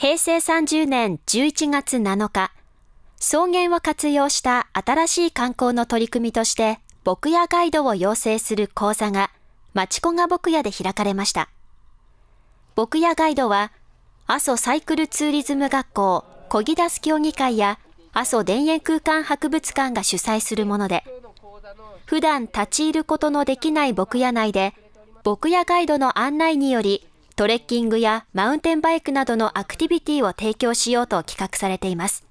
平成30年11月7日、草原を活用した新しい観光の取り組みとして、牧野ガイドを養成する講座が、町子が牧野で開かれました。牧野ガイドは、阿蘇サイクルツーリズム学校、こぎ出す協議会や、阿蘇田園空間博物館が主催するもので、普段立ち入ることのできない牧野内で、牧野ガイドの案内により、トレッキングやマウンテンバイクなどのアクティビティを提供しようと企画されています。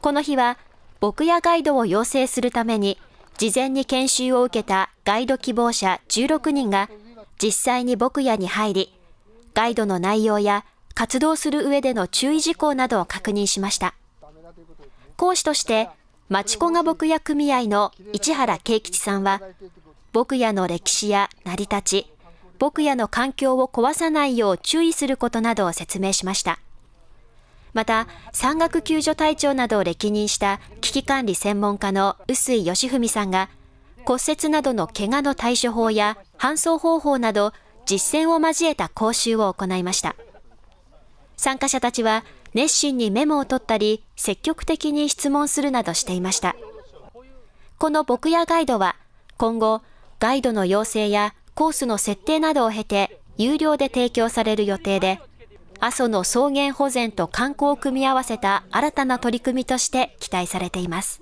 この日は、牧野ガイドを養成するために、事前に研修を受けたガイド希望者16人が、実際に牧野に入り、ガイドの内容や活動する上での注意事項などを確認しました。講師として、町子が牧野組合の市原慶吉さんは、牧野の歴史や成り立ち、牧野の環境を壊さないよう注意することなどを説明しました。また、山岳救助隊長などを歴任した危機管理専門家の臼井義文さんが、骨折などの怪我の対処法や搬送方法など実践を交えた講習を行いました。参加者たちは熱心にメモを取ったり、積極的に質問するなどしていました。この牧野ガイドは、今後、ガイドの養成やコースの設定などを経て、有料で提供される予定で、阿蘇の草原保全と観光を組み合わせた新たな取り組みとして期待されています。